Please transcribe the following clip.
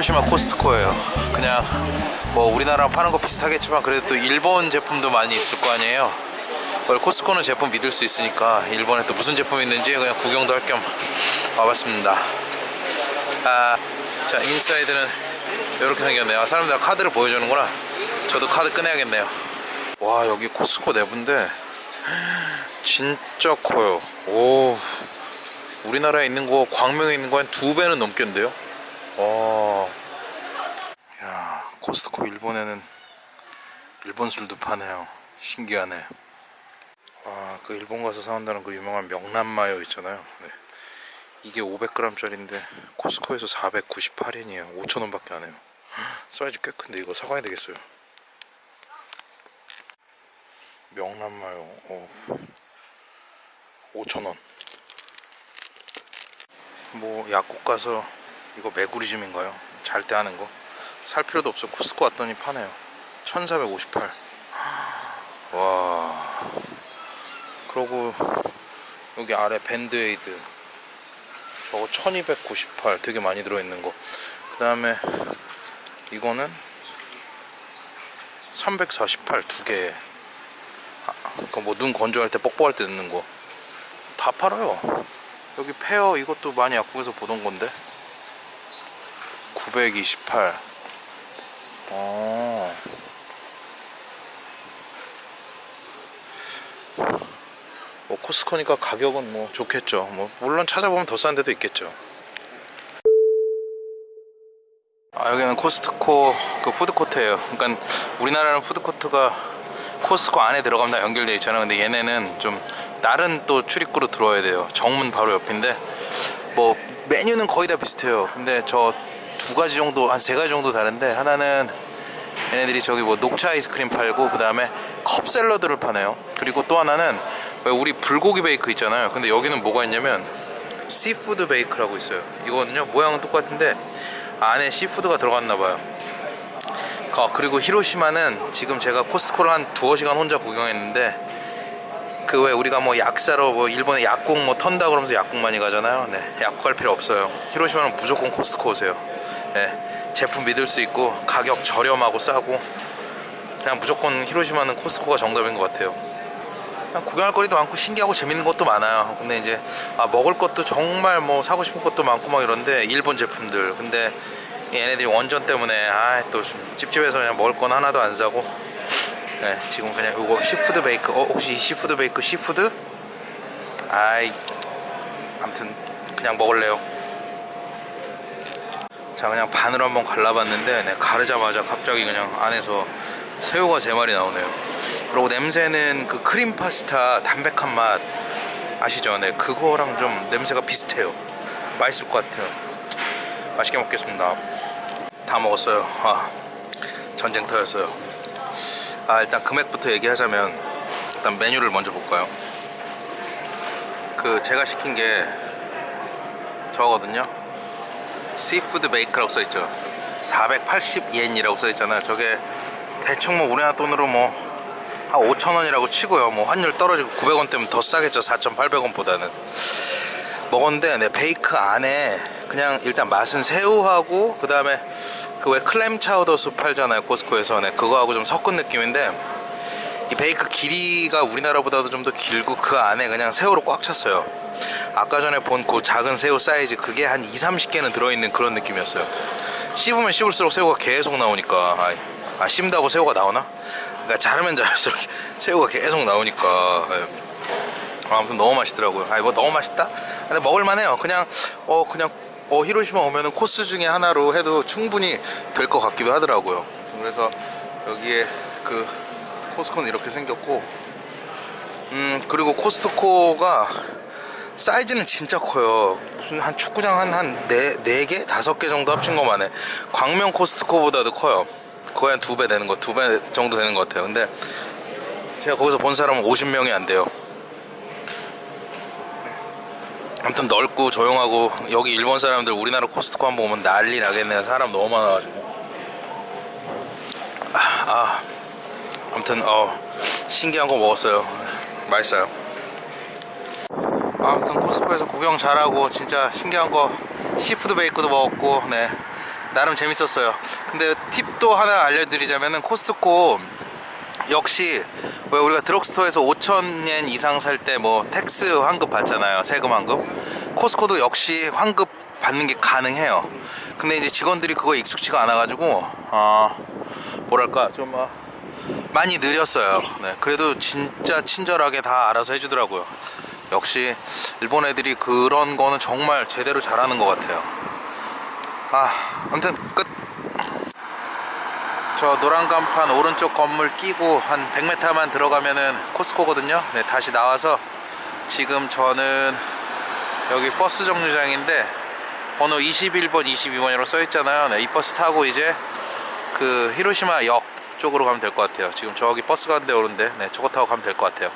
히로시마 코스트코예요. 그냥 뭐 우리나라랑 파는 거 비슷하겠지만 그래도 또 일본 제품도 많이 있을 거 아니에요. 코스트코는 제품 믿을 수 있으니까 일본에 또 무슨 제품이 있는지 그냥 구경도 할 겸 와봤습니다. 아, 자 inside는 이렇게 생겼네요. 아, 사람들 카드를 보여주는구나. 저도 카드 꺼내야겠네요. 와 여기 코스트코 내부인데 진짜 커요. 오 우리나라에 있는 거 광명에 있는 거 한 두 배는 넘겠는데요? 와. 야, 코스트코 일본에는 일본 술도 파네요. 신기하네. 와, 그 일본 가서 사온다는 그 유명한 명란마요 있잖아요. 네. 이게 500g짜리인데 코스트코에서 498엔이에요. 5,000원밖에 안 해요. 사이즈 꽤 큰데 이거 사가야 되겠어요. 명란마요. 어. 5,000원. 뭐 약국 가서 이거 메구리즘인가요? 잘 때 하는 거. 살 필요도 없어. 코스코 왔더니 파네요. 1458 와. 그러고 여기 아래 밴드에이드. 저거 1298 되게 많이 들어있는 거 그 다음에 이거는 348 두개. 아, 그뭐 눈 건조할 때 뻑뻑할 때 넣는 거. 다 팔아요. 여기 페어 이것도 많이 약국에서 보던 건데. 928 어. 뭐 코스코니까 가격은 뭐 좋겠죠. 뭐 물론 찾아보면 더 싼 데도 있겠죠. 아 여기는 코스트코 그 푸드코트예요. 그러니까 우리나라는 푸드코트가 코스트코 안에 들어가면 다 연결되어 있잖아요. 근데 얘네는 좀 다른 또 출입구로 들어와야 돼요. 정문 바로 옆인데 뭐 메뉴는 거의 다 비슷해요. 근데 저 두 가지 정도 한 세 가지 정도 다른데 하나는 얘네들이 저기 뭐 녹차 아이스크림 팔고 그 다음에 컵 샐러드를 파네요. 그리고 또 하나는 왜 우리 불고기 베이크 있잖아요. 근데 여기는 뭐가 있냐면 seafood bake라고 있어요. 이거는요 모양은 똑같은데 안에 seafood가 들어갔나 봐요. 어, 그리고 히로시마는 지금 제가 코스코를 한 두어 시간 혼자 구경했는데 그 왜 우리가 뭐 약 사러 뭐 일본에 약국 뭐 턴다 그러면서 약국 많이 가잖아요. 네, 약국 갈 필요 없어요. 히로시마는 무조건 코스트코 오세요. 네, 제품 믿을 수 있고 가격 저렴하고 싸고 그냥 무조건 히로시마는 코스트코가 정답인 것 같아요. 그냥 구경할 거리도 많고 신기하고 재밌는 것도 많아요. 근데 이제 아, 먹을 것도 정말 뭐 사고 싶은 것도 많고 막 이런데 일본 제품들. 근데 얘네들이 원전 때문에 아또 좀 찝찝해서 그냥 먹을 건 하나도 안 사고 네, 지금 그냥 이거 seafood bake 어 혹시 seafood bake seafood? 아이 아무튼 그냥 먹을래요 자 그냥 반으로 한번 갈라봤는데 네, 가르자마자 갑자기 그냥 안에서 새우가 세 마리 나오네요. 그리고 냄새는 그 크림 파스타 담백한 맛 아시죠? 네 그거랑 좀 냄새가 비슷해요. 맛있을 것 같아요. 맛있게 먹겠습니다. 다 먹었어요. 아 전쟁터였어요. 아 일단 금액부터 얘기하자면 일단 메뉴를 먼저 볼까요? 그 제가 시킨 게 저거거든요 seafood bake라고 써있죠. 480엔이라고 써있잖아요. 저게 대충 뭐 우리나라 돈으로 뭐 한 5천원이라고 치고요. 뭐 환율 떨어지고 900원 때문에 더 싸겠죠. 4,800원 보다는. 먹었는데 네, bake 안에 그냥 일단 맛은 새우하고 그 다음에 그 왜 clam chowder 수프 팔잖아요. 코스코에서 네, 그거하고 좀 섞은 느낌인데 이 bake 길이가 우리나라보다도 좀 더 길고 그 안에 그냥 새우로 꽉 찼어요 아까 전에 본 그 작은 새우 사이즈 그게 한 2, 30개는 들어있는 그런 느낌이었어요 씹으면 씹을수록 새우가 계속 나오니까 아, 아 씹다고 새우가 나오나? 그러니까 자르면 자를수록 새우가 계속 나오니까 예. 아무튼 너무 맛있더라고요 아 이거 너무 맛있다? 근데 먹을만해요 그냥 어 그냥 어 히로시마 오면은 코스 중에 하나로 해도 충분히 될 것 같기도 하더라고요 그래서 여기에 그 코스코는 이렇게 생겼고 음 그리고 코스트코가 사이즈는 진짜 커요. 무슨 한 축구장 한한네네 개? 다섯 개 정도 합친 것만 해 광명 코스트코보다도 커요. 거의 한 두 배 되는 거 두 배 정도 되는 것 같아요. 근데 제가 거기서 본 사람은 50명이 안 돼요. 아무튼 넓고 조용하고 여기 일본 사람들 우리나라 코스트코 한번 오면 난리 나겠네요. 사람 너무 많아가지고. 아, 아 아무튼 어 신기한 거 먹었어요. 맛있어요 아무튼 코스코에서 구경 잘하고 진짜 신기한 거 seafood bake도 먹었고 네. 나름 재밌었어요. 근데 팁도 하나 알려드리자면은 코스트코 역시 왜 우리가 drugstore에서 5천엔 이상 살 때 뭐 tax 환급 받잖아요. 세금 환급. 코스코도 역시 환급 받는 게 가능해요. 근데 이제 직원들이 그거 익숙치가 않아 가지고 어 뭐랄까 좀 어, 많이 느렸어요. 네, 그래도 진짜 친절하게 다 알아서 해주더라고요 역시 일본 애들이 그런 거는 정말 제대로 잘하는 것 같아요 아 아무튼 끝 저 노란 간판 오른쪽 건물 끼고 한 100m만 들어가면은 코스코거든요. 네, 다시 나와서 지금 저는 여기 버스 정류장인데 번호 21번, 22번이라고 써 있잖아요. 네, 이 버스 타고 이제 그 히로시마 역 쪽으로 가면 될 것 같아요. 지금 저기 버스 가는데 오는데 네, 저거 타고 가면 될 것 같아요.